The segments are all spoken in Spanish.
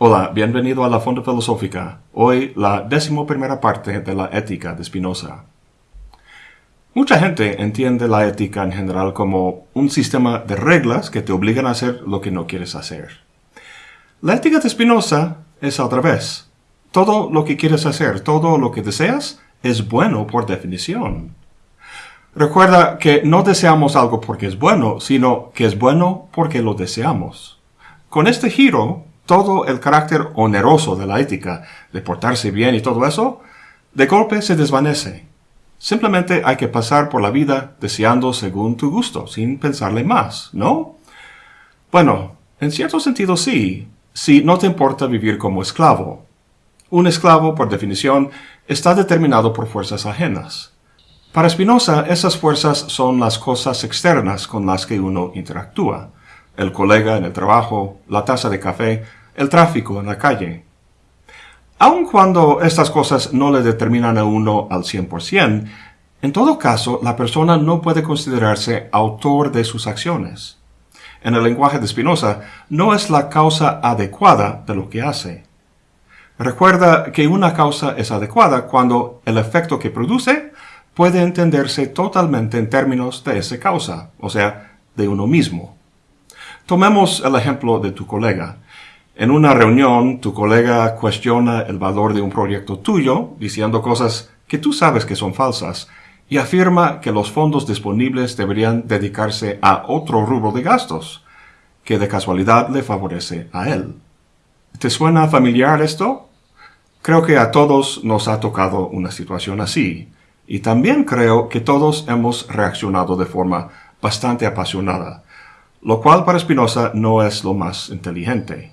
Hola, bienvenido a la Fonda Filosófica. Hoy la décimo primera parte de la ética de Spinoza. Mucha gente entiende la ética en general como un sistema de reglas que te obligan a hacer lo que no quieres hacer. La ética de Spinoza es al revés. Todo lo que quieres hacer, todo lo que deseas, es bueno por definición. Recuerda que no deseamos algo porque es bueno, sino que es bueno porque lo deseamos. Con este giro, todo el carácter oneroso de la ética, de portarse bien y todo eso, de golpe se desvanece. Simplemente hay que pasar por la vida deseando según tu gusto, sin pensarle más, ¿no? Bueno, en cierto sentido sí, si no te importa vivir como esclavo. Un esclavo, por definición, está determinado por fuerzas ajenas. Para Spinoza, esas fuerzas son las cosas externas con las que uno interactúa. El colega en el trabajo, la taza de café, el tráfico en la calle. Aun cuando estas cosas no le determinan a uno al 100%, en todo caso, la persona no puede considerarse autor de sus acciones. En el lenguaje de Spinoza, no es la causa adecuada de lo que hace. Recuerda que una causa es adecuada cuando el efecto que produce puede entenderse totalmente en términos de esa causa, o sea, de uno mismo. Tomemos el ejemplo de tu colega. En una reunión, tu colega cuestiona el valor de un proyecto tuyo, diciendo cosas que tú sabes que son falsas, y afirma que los fondos disponibles deberían dedicarse a otro rubro de gastos, que de casualidad le favorece a él. ¿Te suena familiar esto? Creo que a todos nos ha tocado una situación así, y también creo que todos hemos reaccionado de forma bastante apasionada, lo cual para Spinoza no es lo más inteligente.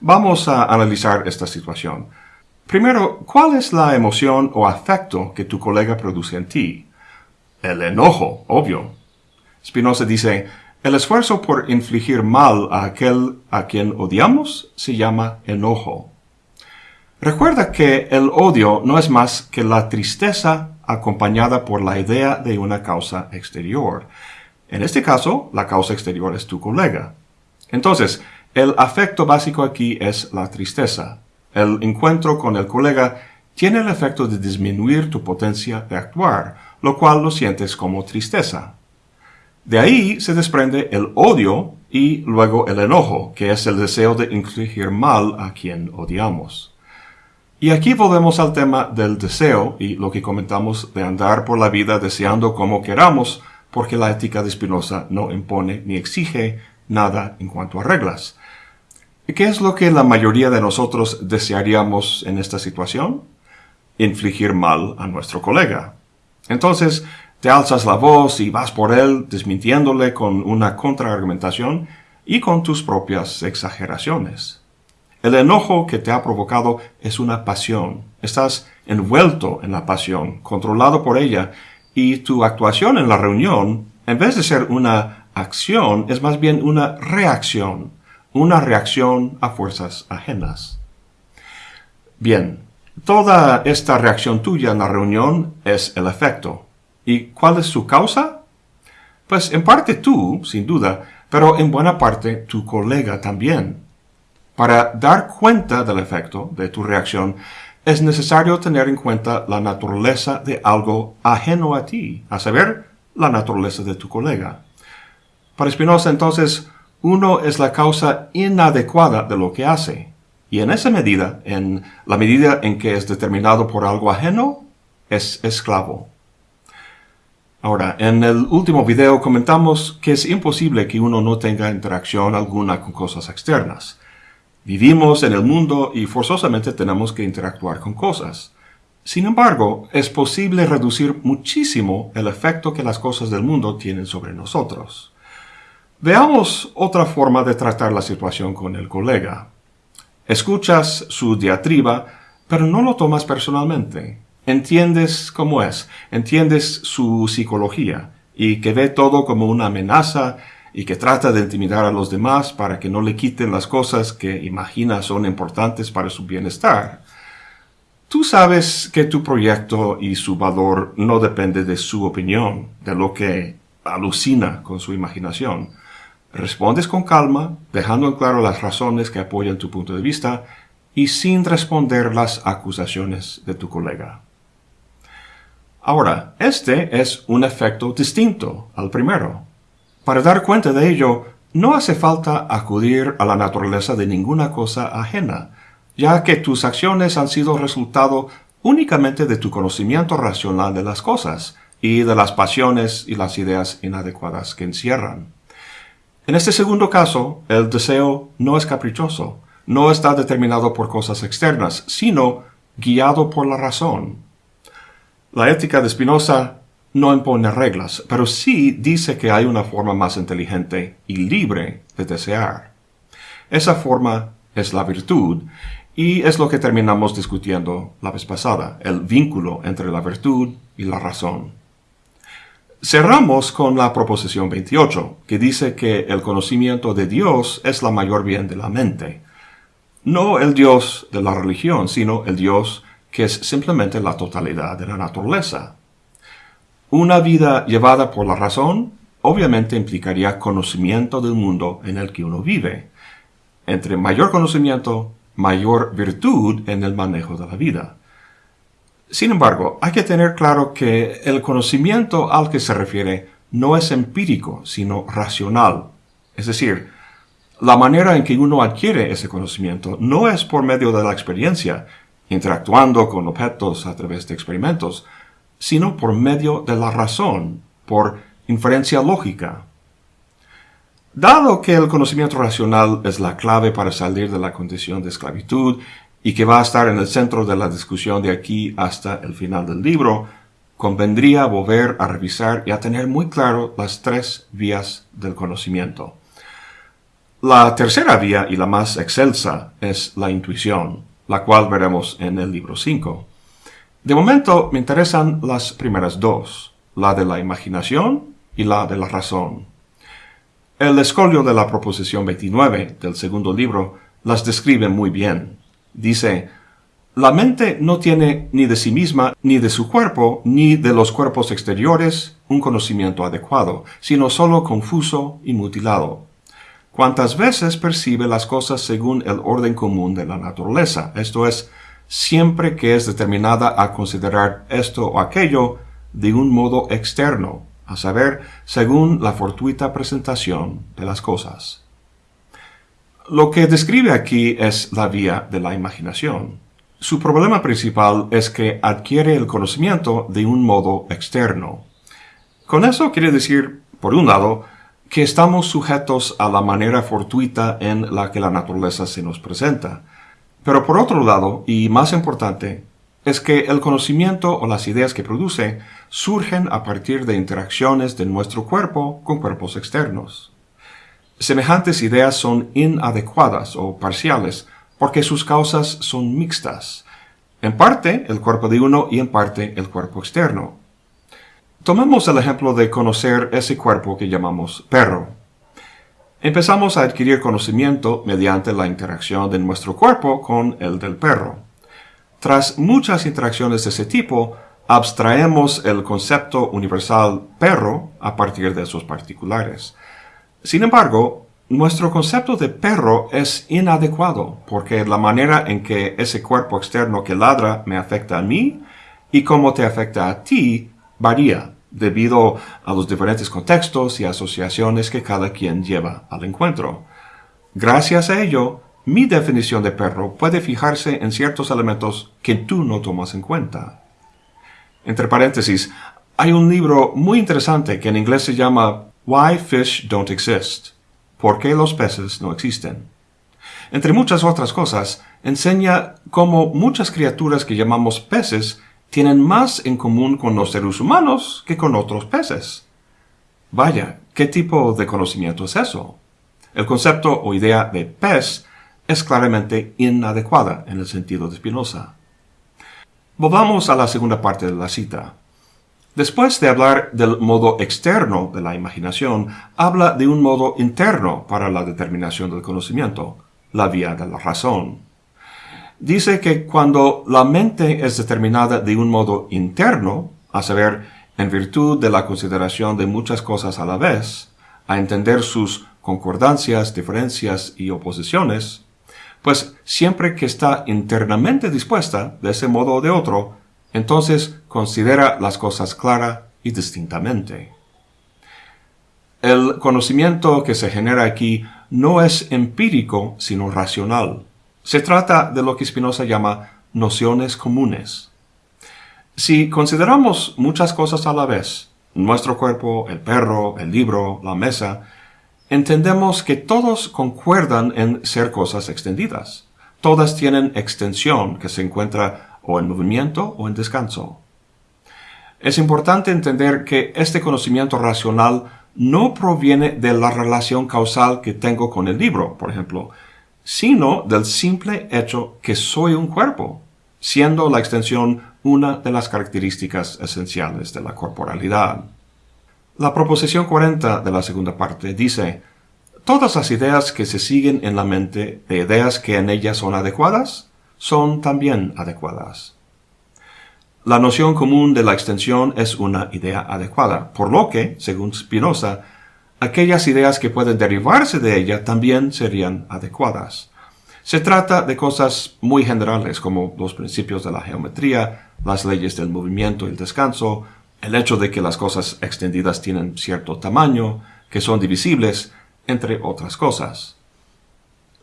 Vamos a analizar esta situación. Primero, ¿cuál es la emoción o afecto que tu colega produce en ti? El enojo, obvio. Spinoza dice, el esfuerzo por infligir mal a aquel a quien odiamos se llama enojo. Recuerda que el odio no es más que la tristeza acompañada por la idea de una causa exterior. En este caso, la causa exterior es tu colega. Entonces, el afecto básico aquí es la tristeza. El encuentro con el colega tiene el efecto de disminuir tu potencia de actuar, lo cual lo sientes como tristeza. De ahí se desprende el odio y luego el enojo, que es el deseo de infligir mal a quien odiamos. Y aquí volvemos al tema del deseo y lo que comentamos de andar por la vida deseando como queramos, porque la ética de Spinoza no impone ni exige nada en cuanto a reglas. ¿Qué es lo que la mayoría de nosotros desearíamos en esta situación? Infligir mal a nuestro colega. Entonces, te alzas la voz y vas por él desmintiéndole con una contraargumentación y con tus propias exageraciones. El enojo que te ha provocado es una pasión. Estás envuelto en la pasión, controlado por ella, y tu actuación en la reunión, en vez de ser una acción, es más bien una reacción una reacción a fuerzas ajenas. Bien, toda esta reacción tuya en la reunión es el efecto. ¿Y cuál es su causa? Pues en parte tú, sin duda, pero en buena parte tu colega también. Para dar cuenta del efecto de tu reacción, es necesario tener en cuenta la naturaleza de algo ajeno a ti, a saber, la naturaleza de tu colega. Para Spinoza, entonces, uno es la causa inadecuada de lo que hace. Y en esa medida, en la medida en que es determinado por algo ajeno, es esclavo. Ahora, en el último video comentamos que es imposible que uno no tenga interacción alguna con cosas externas. Vivimos en el mundo y forzosamente tenemos que interactuar con cosas. Sin embargo, es posible reducir muchísimo el efecto que las cosas del mundo tienen sobre nosotros. Veamos otra forma de tratar la situación con el colega. Escuchas su diatriba, pero no lo tomas personalmente. Entiendes cómo es, entiendes su psicología, y que ve todo como una amenaza y que trata de intimidar a los demás para que no le quiten las cosas que imagina son importantes para su bienestar. Tú sabes que tu proyecto y su valor no depende de su opinión, de lo que alucina con su imaginación respondes con calma, dejando en claro las razones que apoyan tu punto de vista y sin responder las acusaciones de tu colega. Ahora, este es un efecto distinto al primero. Para dar cuenta de ello, no hace falta acudir a la naturaleza de ninguna cosa ajena, ya que tus acciones han sido resultado únicamente de tu conocimiento racional de las cosas y de las pasiones y las ideas inadecuadas que encierran. En este segundo caso, el deseo no es caprichoso, no está determinado por cosas externas, sino guiado por la razón. La ética de Spinoza no impone reglas, pero sí dice que hay una forma más inteligente y libre de desear. Esa forma es la virtud, y es lo que terminamos discutiendo la vez pasada, el vínculo entre la virtud y la razón. Cerramos con la proposición 28, que dice que el conocimiento de Dios es la mayor bien de la mente. No el Dios de la religión, sino el Dios que es simplemente la totalidad de la naturaleza. Una vida llevada por la razón obviamente implicaría conocimiento del mundo en el que uno vive. Entre mayor conocimiento, mayor virtud en el manejo de la vida. Sin embargo, hay que tener claro que el conocimiento al que se refiere no es empírico, sino racional. Es decir, la manera en que uno adquiere ese conocimiento no es por medio de la experiencia, interactuando con objetos a través de experimentos, sino por medio de la razón, por inferencia lógica, Dado que el conocimiento racional es la clave para salir de la condición de esclavitud y que va a estar en el centro de la discusión de aquí hasta el final del libro, convendría volver a revisar y a tener muy claro las tres vías del conocimiento. La tercera vía y la más excelsa es la intuición, la cual veremos en el libro 5. De momento me interesan las primeras dos, la de la imaginación y la de la razón. El escolio de la proposición 29 del segundo libro las describe muy bien. Dice, la mente no tiene ni de sí misma, ni de su cuerpo, ni de los cuerpos exteriores un conocimiento adecuado, sino solo confuso y mutilado. Cuántas veces percibe las cosas según el orden común de la naturaleza, esto es, siempre que es determinada a considerar esto o aquello de un modo externo, a saber, según la fortuita presentación de las cosas. Lo que describe aquí es la vía de la imaginación. Su problema principal es que adquiere el conocimiento de un modo externo. Con eso quiere decir, por un lado, que estamos sujetos a la manera fortuita en la que la naturaleza se nos presenta. Pero por otro lado, y más importante, es que el conocimiento o las ideas que produce surgen a partir de interacciones de nuestro cuerpo con cuerpos externos. Semejantes ideas son inadecuadas o parciales porque sus causas son mixtas, en parte el cuerpo de uno y en parte el cuerpo externo. Tomemos el ejemplo de conocer ese cuerpo que llamamos perro. Empezamos a adquirir conocimiento mediante la interacción de nuestro cuerpo con el del perro. Tras muchas interacciones de ese tipo, abstraemos el concepto universal perro a partir de esos particulares. Sin embargo, nuestro concepto de perro es inadecuado porque la manera en que ese cuerpo externo que ladra me afecta a mí y cómo te afecta a ti varía debido a los diferentes contextos y asociaciones que cada quien lleva al encuentro. Gracias a ello, mi definición de perro puede fijarse en ciertos elementos que tú no tomas en cuenta. Entre paréntesis, hay un libro muy interesante que en inglés se llama Why Fish Don't Exist. ¿Por qué los peces no existen? Entre muchas otras cosas, enseña cómo muchas criaturas que llamamos peces tienen más en común con los seres humanos que con otros peces. Vaya, ¿qué tipo de conocimiento es eso? El concepto o idea de pez es claramente inadecuada en el sentido de Spinoza. Volvamos a la segunda parte de la cita. Después de hablar del modo externo de la imaginación, habla de un modo interno para la determinación del conocimiento, la vía de la razón. Dice que cuando la mente es determinada de un modo interno, a saber, en virtud de la consideración de muchas cosas a la vez, a entender sus concordancias, diferencias y oposiciones, pues siempre que está internamente dispuesta, de ese modo o de otro, entonces considera las cosas clara y distintamente. El conocimiento que se genera aquí no es empírico, sino racional. Se trata de lo que Spinoza llama nociones comunes. Si consideramos muchas cosas a la vez, nuestro cuerpo, el perro, el libro, la mesa, entendemos que todos concuerdan en ser cosas extendidas. Todas tienen extensión que se encuentra o en movimiento o en descanso. Es importante entender que este conocimiento racional no proviene de la relación causal que tengo con el libro, por ejemplo, sino del simple hecho que soy un cuerpo, siendo la extensión una de las características esenciales de la corporalidad. La proposición 40 de la segunda parte dice, Todas las ideas que se siguen en la mente de ideas que en ellas son adecuadas, son también adecuadas. La noción común de la extensión es una idea adecuada, por lo que, según Spinoza, aquellas ideas que pueden derivarse de ella también serían adecuadas. Se trata de cosas muy generales como los principios de la geometría, las leyes del movimiento y el descanso, el hecho de que las cosas extendidas tienen cierto tamaño, que son divisibles, entre otras cosas.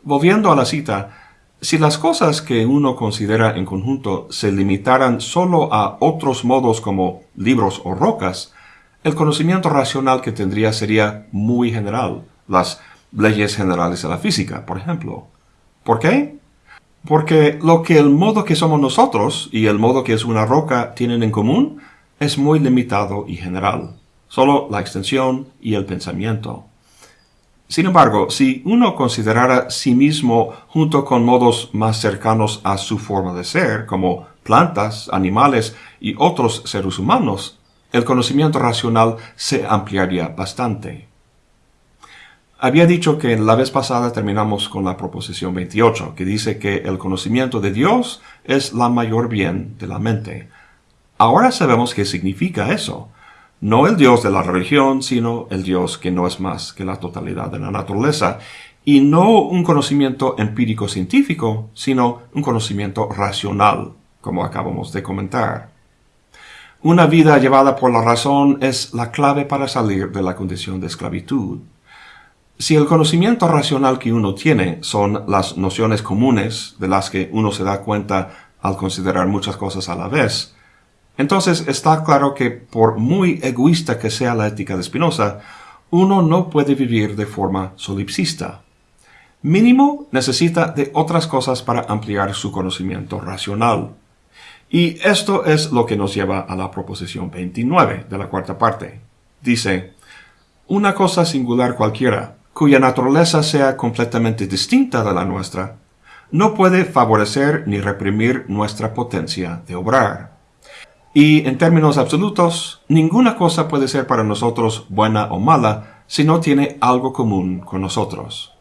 Volviendo a la cita, si las cosas que uno considera en conjunto se limitaran solo a otros modos como libros o rocas, el conocimiento racional que tendría sería muy general, las leyes generales de la física, por ejemplo. ¿Por qué? Porque lo que el modo que somos nosotros y el modo que es una roca tienen en común es muy limitado y general, solo la extensión y el pensamiento. Sin embargo, si uno considerara sí mismo junto con modos más cercanos a su forma de ser, como plantas, animales y otros seres humanos, el conocimiento racional se ampliaría bastante. Había dicho que la vez pasada terminamos con la proposición 28, que dice que el conocimiento de Dios es la mayor bien de la mente. Ahora sabemos qué significa eso. No el Dios de la religión, sino el Dios que no es más que la totalidad de la naturaleza. Y no un conocimiento empírico científico, sino un conocimiento racional, como acabamos de comentar. Una vida llevada por la razón es la clave para salir de la condición de esclavitud. Si el conocimiento racional que uno tiene son las nociones comunes de las que uno se da cuenta al considerar muchas cosas a la vez, entonces está claro que por muy egoísta que sea la ética de Spinoza, uno no puede vivir de forma solipsista. Mínimo necesita de otras cosas para ampliar su conocimiento racional. Y esto es lo que nos lleva a la proposición 29 de la cuarta parte. Dice, una cosa singular cualquiera, cuya naturaleza sea completamente distinta de la nuestra, no puede favorecer ni reprimir nuestra potencia de obrar. Y en términos absolutos, ninguna cosa puede ser para nosotros buena o mala si no tiene algo común con nosotros.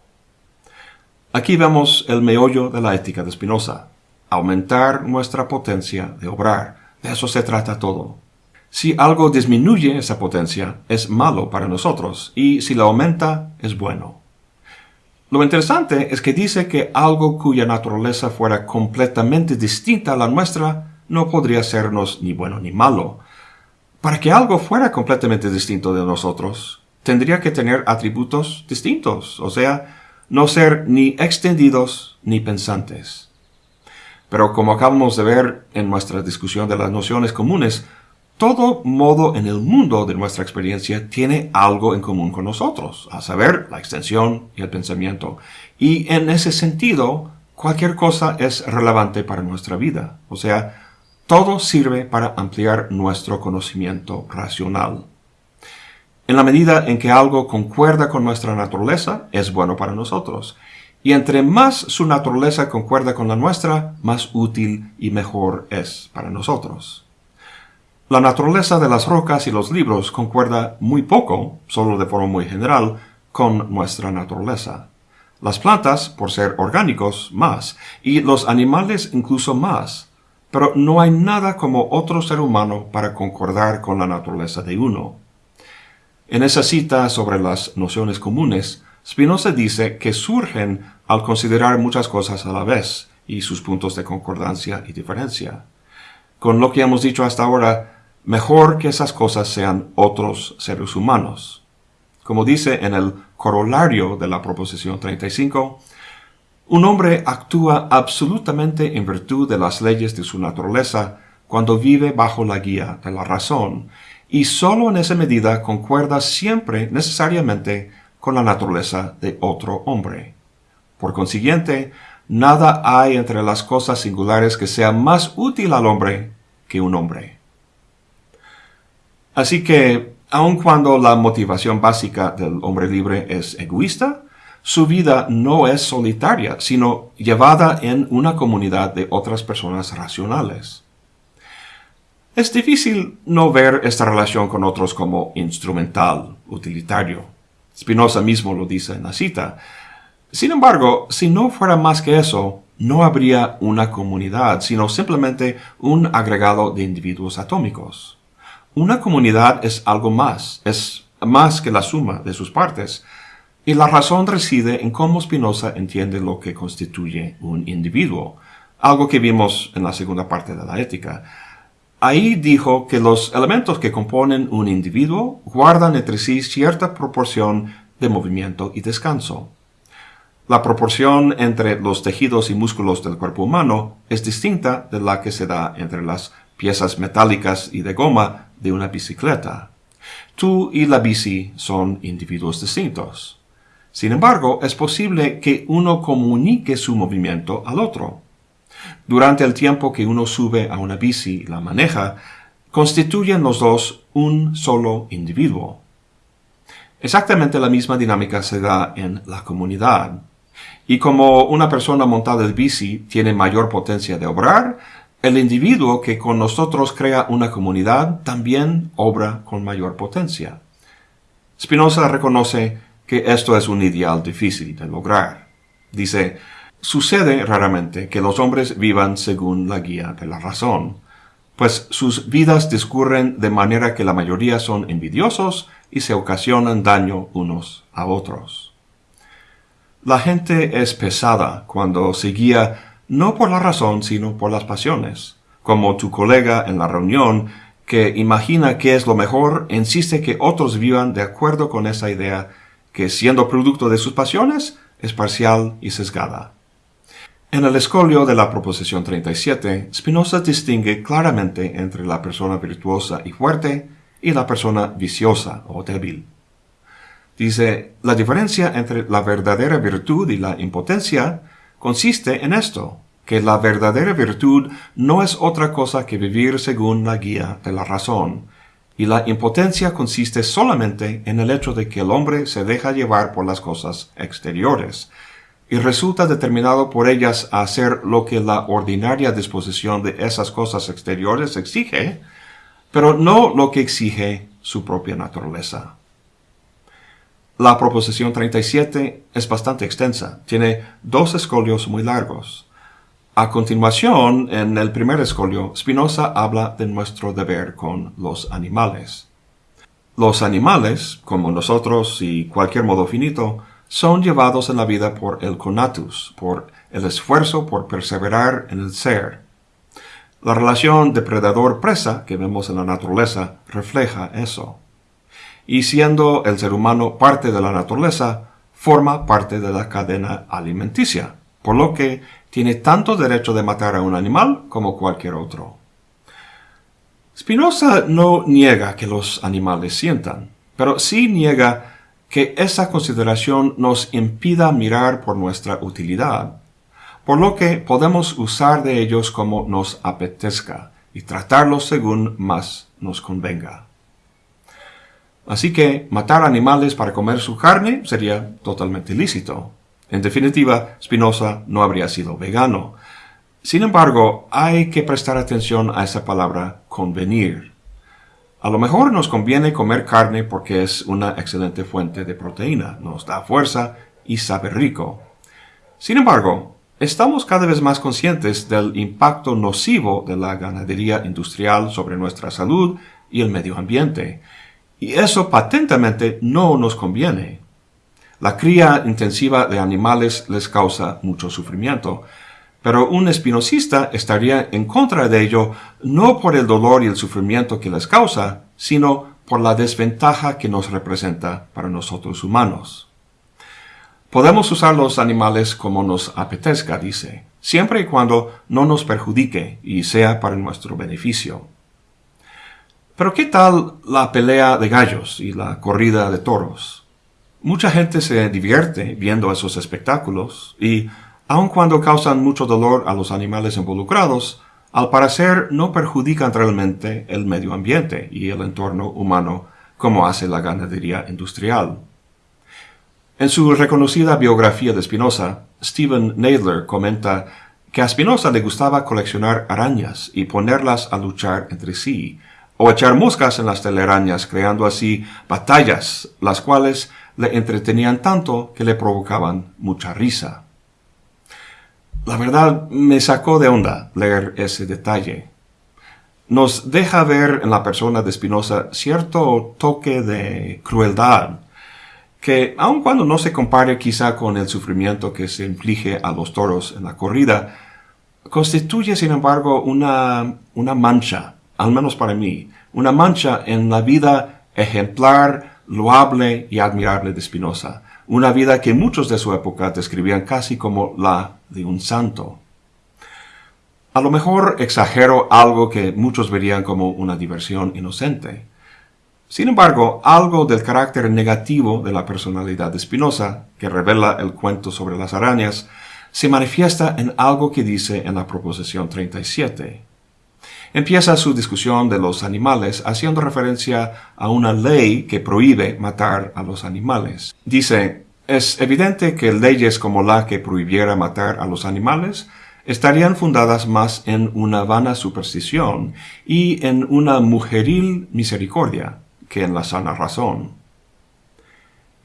Aquí vemos el meollo de la ética de Spinoza, aumentar nuestra potencia de obrar. De eso se trata todo. Si algo disminuye esa potencia, es malo para nosotros, y si la aumenta, es bueno. Lo interesante es que dice que algo cuya naturaleza fuera completamente distinta a la nuestra no podría sernos ni bueno ni malo. Para que algo fuera completamente distinto de nosotros, tendría que tener atributos distintos, o sea, no ser ni extendidos ni pensantes. Pero como acabamos de ver en nuestra discusión de las nociones comunes, todo modo en el mundo de nuestra experiencia tiene algo en común con nosotros, a saber, la extensión y el pensamiento. Y en ese sentido, cualquier cosa es relevante para nuestra vida. O sea, todo sirve para ampliar nuestro conocimiento racional. En la medida en que algo concuerda con nuestra naturaleza, es bueno para nosotros. Y entre más su naturaleza concuerda con la nuestra, más útil y mejor es para nosotros. La naturaleza de las rocas y los libros concuerda muy poco, solo de forma muy general, con nuestra naturaleza. Las plantas, por ser orgánicos, más, y los animales incluso más pero no hay nada como otro ser humano para concordar con la naturaleza de uno. En esa cita sobre las nociones comunes, Spinoza dice que surgen al considerar muchas cosas a la vez y sus puntos de concordancia y diferencia. Con lo que hemos dicho hasta ahora, mejor que esas cosas sean otros seres humanos. Como dice en el corolario de la proposición 35, un hombre actúa absolutamente en virtud de las leyes de su naturaleza cuando vive bajo la guía de la razón, y sólo en esa medida concuerda siempre necesariamente con la naturaleza de otro hombre. Por consiguiente, nada hay entre las cosas singulares que sea más útil al hombre que un hombre. Así que, aun cuando la motivación básica del hombre libre es egoísta, su vida no es solitaria, sino llevada en una comunidad de otras personas racionales. Es difícil no ver esta relación con otros como instrumental, utilitario. Spinoza mismo lo dice en la cita. Sin embargo, si no fuera más que eso, no habría una comunidad, sino simplemente un agregado de individuos atómicos. Una comunidad es algo más, es más que la suma de sus partes, y la razón reside en cómo Spinoza entiende lo que constituye un individuo, algo que vimos en la segunda parte de la ética. Ahí dijo que los elementos que componen un individuo guardan entre sí cierta proporción de movimiento y descanso. La proporción entre los tejidos y músculos del cuerpo humano es distinta de la que se da entre las piezas metálicas y de goma de una bicicleta. Tú y la bici son individuos distintos. Sin embargo, es posible que uno comunique su movimiento al otro. Durante el tiempo que uno sube a una bici y la maneja, constituyen los dos un solo individuo. Exactamente la misma dinámica se da en la comunidad. Y como una persona montada en bici tiene mayor potencia de obrar, el individuo que con nosotros crea una comunidad también obra con mayor potencia. Spinoza reconoce que esto es un ideal difícil de lograr. Dice, Sucede raramente que los hombres vivan según la guía de la razón, pues sus vidas discurren de manera que la mayoría son envidiosos y se ocasionan daño unos a otros. La gente es pesada cuando se guía no por la razón sino por las pasiones, como tu colega en la reunión que imagina que es lo mejor e insiste que otros vivan de acuerdo con esa idea que siendo producto de sus pasiones es parcial y sesgada. En el escolio de la proposición 37, Spinoza distingue claramente entre la persona virtuosa y fuerte y la persona viciosa o débil. Dice, la diferencia entre la verdadera virtud y la impotencia consiste en esto, que la verdadera virtud no es otra cosa que vivir según la guía de la razón, y la impotencia consiste solamente en el hecho de que el hombre se deja llevar por las cosas exteriores, y resulta determinado por ellas a hacer lo que la ordinaria disposición de esas cosas exteriores exige, pero no lo que exige su propia naturaleza. La proposición 37 es bastante extensa, tiene dos escolios muy largos. A continuación, en el primer escolio, Spinoza habla de nuestro deber con los animales. Los animales, como nosotros y cualquier modo finito, son llevados en la vida por el conatus, por el esfuerzo por perseverar en el ser. La relación depredador-presa que vemos en la naturaleza refleja eso. Y siendo el ser humano parte de la naturaleza, forma parte de la cadena alimenticia, por lo que tiene tanto derecho de matar a un animal como cualquier otro. Spinoza no niega que los animales sientan, pero sí niega que esa consideración nos impida mirar por nuestra utilidad, por lo que podemos usar de ellos como nos apetezca y tratarlos según más nos convenga. Así que matar animales para comer su carne sería totalmente lícito. En definitiva, Spinoza no habría sido vegano. Sin embargo, hay que prestar atención a esa palabra convenir. A lo mejor nos conviene comer carne porque es una excelente fuente de proteína, nos da fuerza y sabe rico. Sin embargo, estamos cada vez más conscientes del impacto nocivo de la ganadería industrial sobre nuestra salud y el medio ambiente, y eso patentemente no nos conviene. La cría intensiva de animales les causa mucho sufrimiento, pero un espinosista estaría en contra de ello no por el dolor y el sufrimiento que les causa, sino por la desventaja que nos representa para nosotros humanos. Podemos usar los animales como nos apetezca, dice, siempre y cuando no nos perjudique y sea para nuestro beneficio. Pero ¿qué tal la pelea de gallos y la corrida de toros? Mucha gente se divierte viendo esos espectáculos y aun cuando causan mucho dolor a los animales involucrados, al parecer no perjudican realmente el medio ambiente y el entorno humano como hace la ganadería industrial. En su reconocida biografía de Spinoza, Stephen Nadler comenta que a Spinoza le gustaba coleccionar arañas y ponerlas a luchar entre sí, o echar moscas en las telarañas, creando así batallas, las cuales le entretenían tanto que le provocaban mucha risa. La verdad me sacó de onda leer ese detalle. Nos deja ver en la persona de Spinoza cierto toque de crueldad, que aun cuando no se compare quizá con el sufrimiento que se inflige a los toros en la corrida, constituye sin embargo una, una mancha, al menos para mí, una mancha en la vida ejemplar, loable y admirable de Spinoza, una vida que muchos de su época describían casi como la de un santo. A lo mejor exagero algo que muchos verían como una diversión inocente. Sin embargo, algo del carácter negativo de la personalidad de Spinoza, que revela el cuento sobre las arañas, se manifiesta en algo que dice en la proposición 37. Empieza su discusión de los animales haciendo referencia a una ley que prohíbe matar a los animales. Dice, es evidente que leyes como la que prohibiera matar a los animales estarían fundadas más en una vana superstición y en una mujeril misericordia que en la sana razón.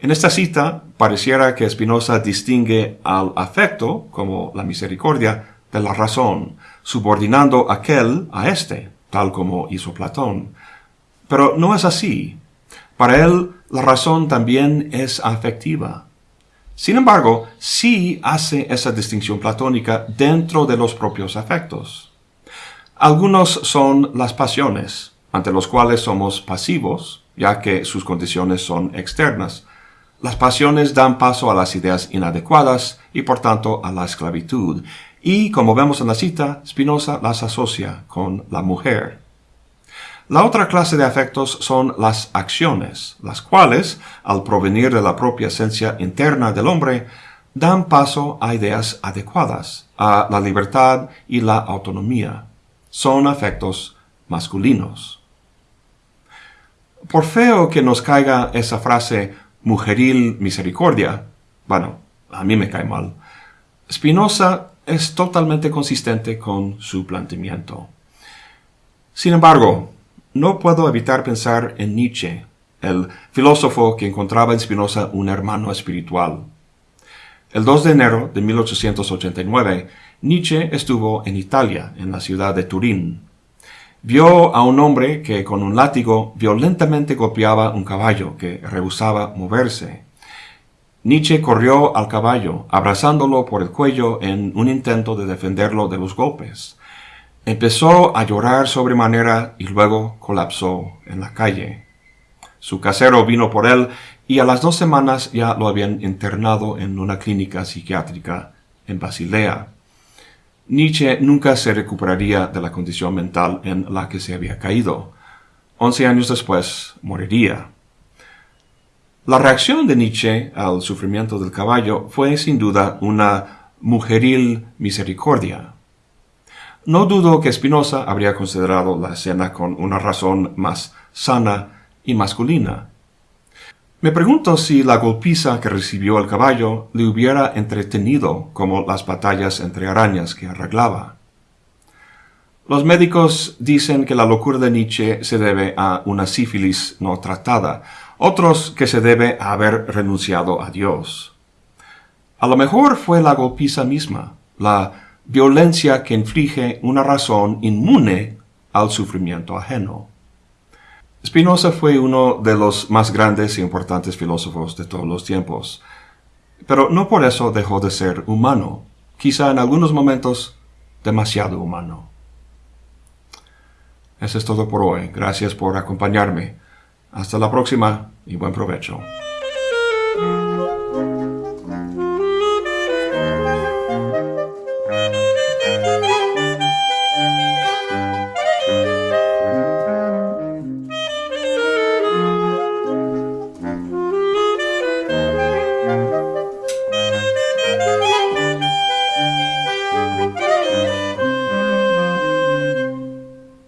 En esta cita pareciera que Spinoza distingue al afecto, como la misericordia, de la razón, subordinando aquel a éste, tal como hizo Platón. Pero no es así. Para él, la razón también es afectiva. Sin embargo, sí hace esa distinción platónica dentro de los propios afectos. Algunos son las pasiones, ante los cuales somos pasivos, ya que sus condiciones son externas. Las pasiones dan paso a las ideas inadecuadas y por tanto a la esclavitud, y como vemos en la cita, Spinoza las asocia con la mujer. La otra clase de afectos son las acciones, las cuales, al provenir de la propia esencia interna del hombre, dan paso a ideas adecuadas, a la libertad y la autonomía. Son afectos masculinos. Por feo que nos caiga esa frase mujeril misericordia, bueno, a mí me cae mal, Spinoza es totalmente consistente con su planteamiento. Sin embargo, no puedo evitar pensar en Nietzsche, el filósofo que encontraba en Spinoza un hermano espiritual. El 2 de enero de 1889, Nietzsche estuvo en Italia, en la ciudad de Turín. Vio a un hombre que con un látigo violentamente golpeaba un caballo que rehusaba moverse. Nietzsche corrió al caballo, abrazándolo por el cuello en un intento de defenderlo de los golpes. Empezó a llorar sobremanera y luego colapsó en la calle. Su casero vino por él y a las dos semanas ya lo habían internado en una clínica psiquiátrica en Basilea. Nietzsche nunca se recuperaría de la condición mental en la que se había caído. Once años después moriría. La reacción de Nietzsche al sufrimiento del caballo fue sin duda una mujeril misericordia. No dudo que Spinoza habría considerado la escena con una razón más sana y masculina. Me pregunto si la golpiza que recibió el caballo le hubiera entretenido como las batallas entre arañas que arreglaba. Los médicos dicen que la locura de Nietzsche se debe a una sífilis no tratada, otros que se debe a haber renunciado a Dios. A lo mejor fue la golpiza misma, la violencia que inflige una razón inmune al sufrimiento ajeno. Spinoza fue uno de los más grandes e importantes filósofos de todos los tiempos. pero no por eso dejó de ser humano, quizá en algunos momentos demasiado humano. Eso es todo por hoy. Gracias por acompañarme. Hasta la próxima y buen provecho.